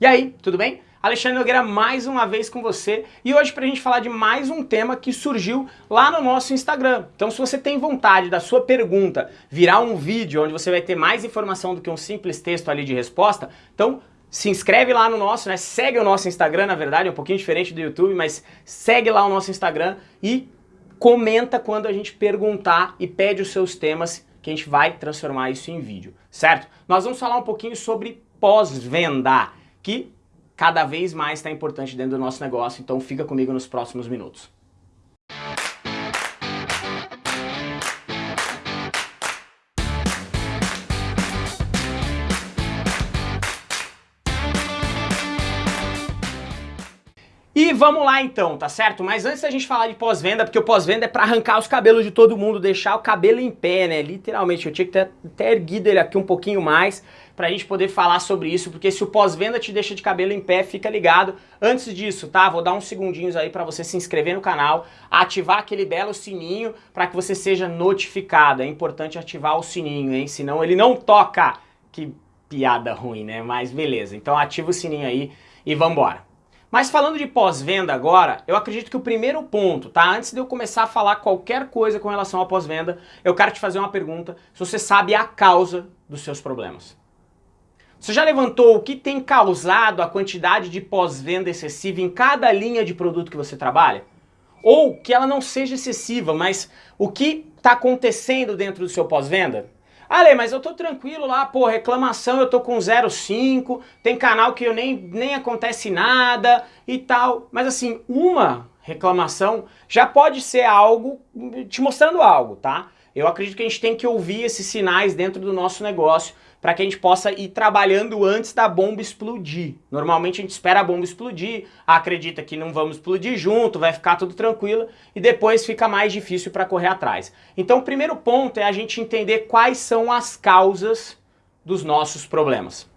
E aí, tudo bem? Alexandre Nogueira mais uma vez com você e hoje para a gente falar de mais um tema que surgiu lá no nosso Instagram. Então se você tem vontade da sua pergunta virar um vídeo onde você vai ter mais informação do que um simples texto ali de resposta, então se inscreve lá no nosso, né? segue o nosso Instagram, na verdade é um pouquinho diferente do YouTube, mas segue lá o nosso Instagram e comenta quando a gente perguntar e pede os seus temas que a gente vai transformar isso em vídeo, certo? Nós vamos falar um pouquinho sobre pós-venda que cada vez mais está importante dentro do nosso negócio, então fica comigo nos próximos minutos. E vamos lá então, tá certo? Mas antes da gente falar de pós-venda, porque o pós-venda é para arrancar os cabelos de todo mundo, deixar o cabelo em pé, né? Literalmente, eu tinha que ter até erguido ele aqui um pouquinho mais pra gente poder falar sobre isso, porque se o pós-venda te deixa de cabelo em pé, fica ligado. Antes disso, tá? Vou dar uns segundinhos aí para você se inscrever no canal, ativar aquele belo sininho para que você seja notificado. É importante ativar o sininho, hein? Senão ele não toca. Que piada ruim, né? Mas beleza. Então ativa o sininho aí e vambora. Mas falando de pós-venda agora, eu acredito que o primeiro ponto, tá? Antes de eu começar a falar qualquer coisa com relação à pós-venda, eu quero te fazer uma pergunta se você sabe a causa dos seus problemas. Você já levantou o que tem causado a quantidade de pós-venda excessiva em cada linha de produto que você trabalha? Ou que ela não seja excessiva, mas o que está acontecendo dentro do seu pós-venda? Ale, mas eu tô tranquilo lá, pô, reclamação eu tô com 0,5, tem canal que eu nem, nem acontece nada e tal. Mas assim, uma reclamação já pode ser algo, te mostrando algo, tá? Eu acredito que a gente tem que ouvir esses sinais dentro do nosso negócio para que a gente possa ir trabalhando antes da bomba explodir. Normalmente a gente espera a bomba explodir, acredita que não vamos explodir junto, vai ficar tudo tranquilo e depois fica mais difícil para correr atrás. Então o primeiro ponto é a gente entender quais são as causas dos nossos problemas.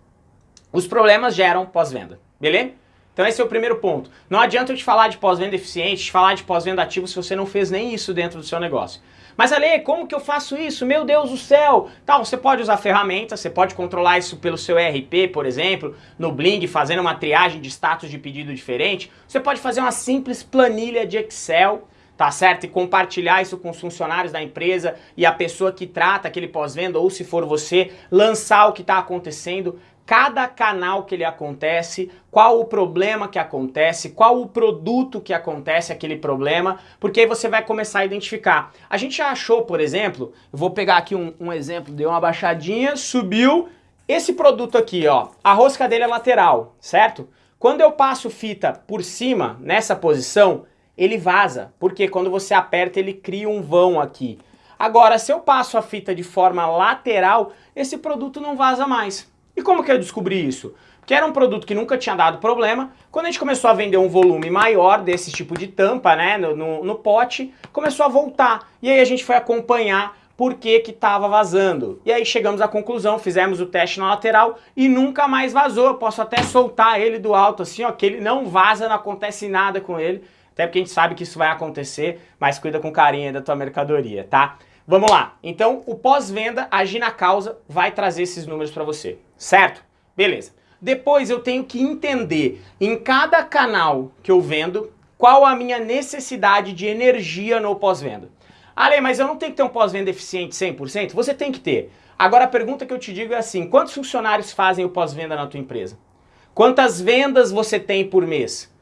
Os problemas geram pós-venda, beleza? Então esse é o primeiro ponto. Não adianta eu te falar de pós-venda eficiente, te falar de pós-venda ativo se você não fez nem isso dentro do seu negócio. Mas Ale, como que eu faço isso? Meu Deus do céu! Tal, você pode usar ferramentas, você pode controlar isso pelo seu ERP, por exemplo, no Bling, fazendo uma triagem de status de pedido diferente. Você pode fazer uma simples planilha de Excel, tá certo? E compartilhar isso com os funcionários da empresa e a pessoa que trata aquele pós-venda, ou se for você, lançar o que está acontecendo cada canal que ele acontece, qual o problema que acontece, qual o produto que acontece aquele problema, porque aí você vai começar a identificar. A gente já achou, por exemplo, eu vou pegar aqui um, um exemplo, deu uma baixadinha, subiu, esse produto aqui, ó, a rosca dele é lateral, certo? Quando eu passo fita por cima, nessa posição, ele vaza, porque quando você aperta ele cria um vão aqui. Agora, se eu passo a fita de forma lateral, esse produto não vaza mais. E como que eu descobri isso? Que era um produto que nunca tinha dado problema, quando a gente começou a vender um volume maior desse tipo de tampa, né, no, no, no pote, começou a voltar. E aí a gente foi acompanhar por que que estava vazando. E aí chegamos à conclusão, fizemos o teste na lateral e nunca mais vazou. Eu posso até soltar ele do alto assim, ó, que ele não vaza, não acontece nada com ele. Até porque a gente sabe que isso vai acontecer, mas cuida com carinho da tua mercadoria, tá? Vamos lá. Então, o pós-venda, agir na causa, vai trazer esses números para você, certo? Beleza. Depois eu tenho que entender em cada canal que eu vendo qual a minha necessidade de energia no pós-venda. Ale, mas eu não tenho que ter um pós-venda eficiente 100%? Você tem que ter. Agora a pergunta que eu te digo é assim, quantos funcionários fazem o pós-venda na tua empresa? Quantas vendas você tem por mês?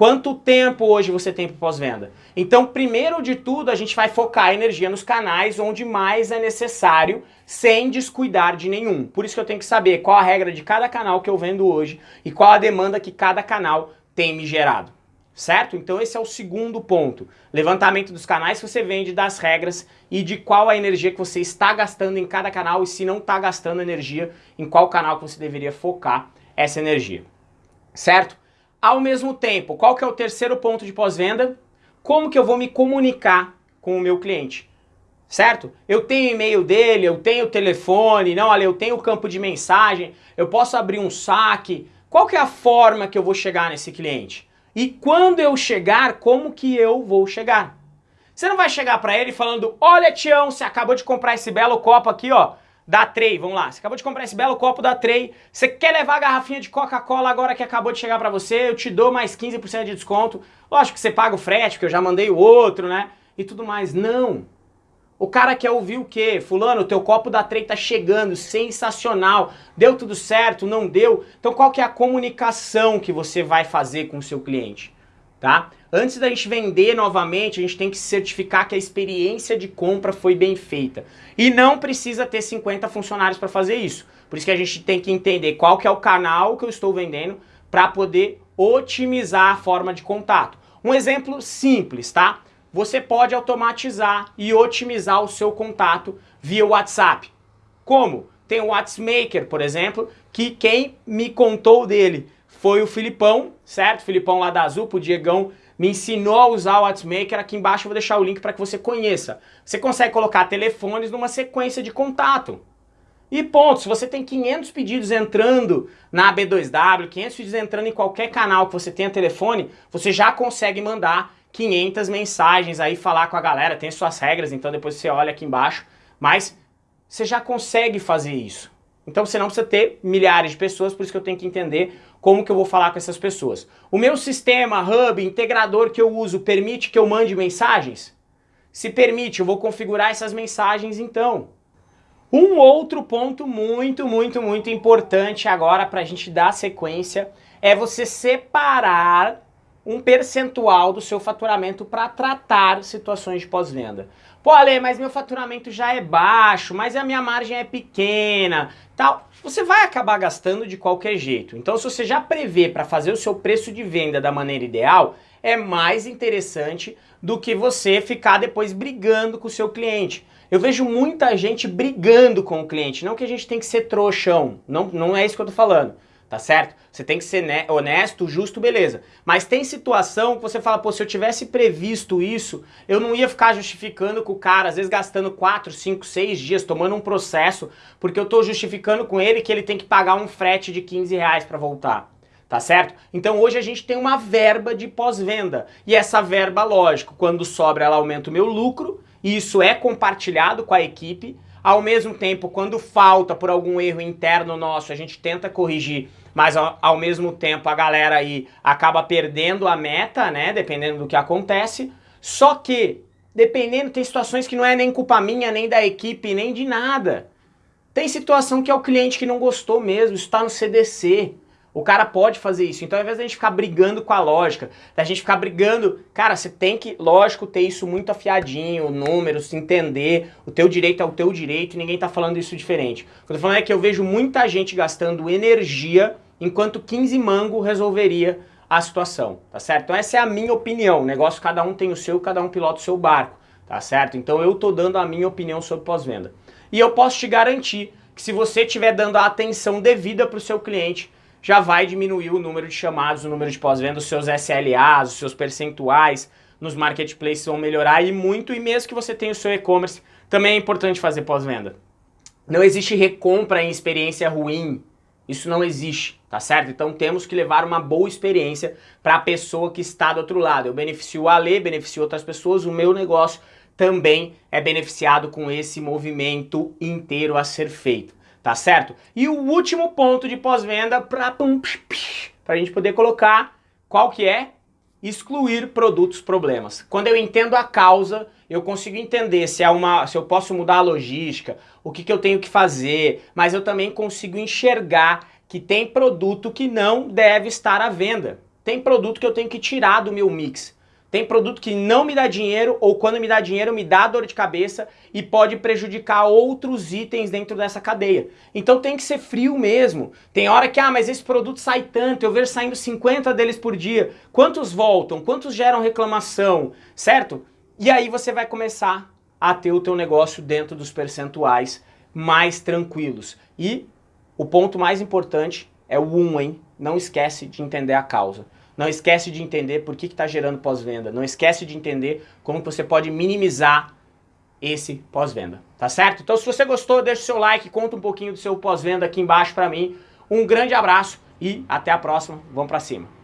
Quanto tempo hoje você tem para pós-venda? Então, primeiro de tudo, a gente vai focar a energia nos canais onde mais é necessário, sem descuidar de nenhum. Por isso que eu tenho que saber qual a regra de cada canal que eu vendo hoje e qual a demanda que cada canal tem me gerado. Certo? Então esse é o segundo ponto. Levantamento dos canais que você vende, das regras e de qual a energia que você está gastando em cada canal e se não está gastando energia, em qual canal que você deveria focar essa energia. Certo? Ao mesmo tempo, qual que é o terceiro ponto de pós-venda? Como que eu vou me comunicar com o meu cliente? Certo? Eu tenho e-mail dele, eu tenho o telefone, não, olha, eu tenho o campo de mensagem, eu posso abrir um saque. Qual que é a forma que eu vou chegar nesse cliente? E quando eu chegar, como que eu vou chegar? Você não vai chegar para ele falando, olha Tião, você acabou de comprar esse belo copo aqui, ó, da Trey, vamos lá, você acabou de comprar esse belo copo da Trey, você quer levar a garrafinha de Coca-Cola agora que acabou de chegar para você, eu te dou mais 15% de desconto, lógico que você paga o frete, porque eu já mandei o outro, né, e tudo mais, não. O cara quer ouvir o quê? Fulano, o teu copo da Trey tá chegando, sensacional, deu tudo certo, não deu? Então qual que é a comunicação que você vai fazer com o seu cliente? Tá? Antes da gente vender novamente, a gente tem que certificar que a experiência de compra foi bem feita. E não precisa ter 50 funcionários para fazer isso. Por isso que a gente tem que entender qual que é o canal que eu estou vendendo para poder otimizar a forma de contato. Um exemplo simples, tá? Você pode automatizar e otimizar o seu contato via WhatsApp. Como? Tem o WhatsMaker, por exemplo, que quem me contou dele foi o Filipão, certo? Filipão lá da Azul, o Diegão me ensinou a usar o WhatsMaker, aqui embaixo eu vou deixar o link para que você conheça. Você consegue colocar telefones numa sequência de contato. E ponto, se você tem 500 pedidos entrando na B2W, 500 pedidos entrando em qualquer canal que você tenha telefone, você já consegue mandar 500 mensagens aí, falar com a galera, tem suas regras, então depois você olha aqui embaixo, mas você já consegue fazer isso. Então você não precisa ter milhares de pessoas, por isso que eu tenho que entender como que eu vou falar com essas pessoas. O meu sistema, hub, integrador que eu uso, permite que eu mande mensagens? Se permite, eu vou configurar essas mensagens então. Um outro ponto muito, muito, muito importante agora para a gente dar sequência é você separar um percentual do seu faturamento para tratar situações de pós-venda. Pô, Ale, mas meu faturamento já é baixo, mas a minha margem é pequena, tal. Você vai acabar gastando de qualquer jeito. Então, se você já prevê para fazer o seu preço de venda da maneira ideal, é mais interessante do que você ficar depois brigando com o seu cliente. Eu vejo muita gente brigando com o cliente, não que a gente tem que ser trouxão, não, não é isso que eu tô falando tá certo? Você tem que ser honesto, justo, beleza. Mas tem situação que você fala, pô, se eu tivesse previsto isso, eu não ia ficar justificando com o cara, às vezes gastando 4, 5, 6 dias, tomando um processo, porque eu tô justificando com ele que ele tem que pagar um frete de 15 reais pra voltar. Tá certo? Então hoje a gente tem uma verba de pós-venda. E essa verba, lógico, quando sobra ela aumenta o meu lucro, e isso é compartilhado com a equipe, ao mesmo tempo, quando falta por algum erro interno nosso, a gente tenta corrigir, mas ao, mesmo tempo a galera aí acaba perdendo a meta, né, dependendo do que acontece. Só que, dependendo, tem situações que não é nem culpa minha, nem da equipe, nem de nada. Tem situação que é o cliente que não gostou mesmo, está no CDC. O cara pode fazer isso. Então, ao invés da gente ficar brigando com a lógica, da gente ficar brigando, cara, você tem que, lógico, ter isso muito afiadinho, números, entender, o teu direito é o teu direito, e ninguém tá falando isso diferente. O que eu tô falando é que eu vejo muita gente gastando energia, enquanto 15 mango resolveria a situação, tá certo? Então essa é a minha opinião, o negócio cada um tem o seu, cada um pilota o seu barco, tá certo? Então eu tô dando a minha opinião sobre pós-venda. E eu posso te garantir que se você estiver dando a atenção devida para o seu cliente, já vai diminuir o número de chamados, o número de pós-venda, os seus SLAs, os seus percentuais nos marketplaces vão melhorar e muito, e mesmo que você tenha o seu e-commerce, também é importante fazer pós-venda. Não existe recompra em experiência ruim, isso não existe, tá certo? Então temos que levar uma boa experiência para a pessoa que está do outro lado. Eu beneficio a Lê, beneficio outras pessoas, o meu negócio também é beneficiado com esse movimento inteiro a ser feito tá certo? E o último ponto de pós-venda para a gente poder colocar qual que é? Excluir produtos problemas. Quando eu entendo a causa, eu consigo entender se, é uma, se eu posso mudar a logística, o que, que eu tenho que fazer, mas eu também consigo enxergar que tem produto que não deve estar à venda. Tem produto que eu tenho que tirar do meu mix. Tem produto que não me dá dinheiro ou quando me dá dinheiro me dá dor de cabeça e pode prejudicar outros itens dentro dessa cadeia. Então tem que ser frio mesmo. Tem hora que, ah, mas esse produto sai tanto, eu vejo saindo 50 deles por dia. Quantos voltam? Quantos geram reclamação? Certo? E aí você vai começar a ter o teu negócio dentro dos percentuais mais tranquilos. E o ponto mais importante é o 1, um, hein? Não esquece de entender a causa. Não esquece de entender por que está gerando pós-venda. Não esquece de entender como você pode minimizar esse pós-venda, tá certo? Então se você gostou, deixa o seu like, conta um pouquinho do seu pós-venda aqui embaixo para mim. Um grande abraço e até a próxima. Vamos para cima.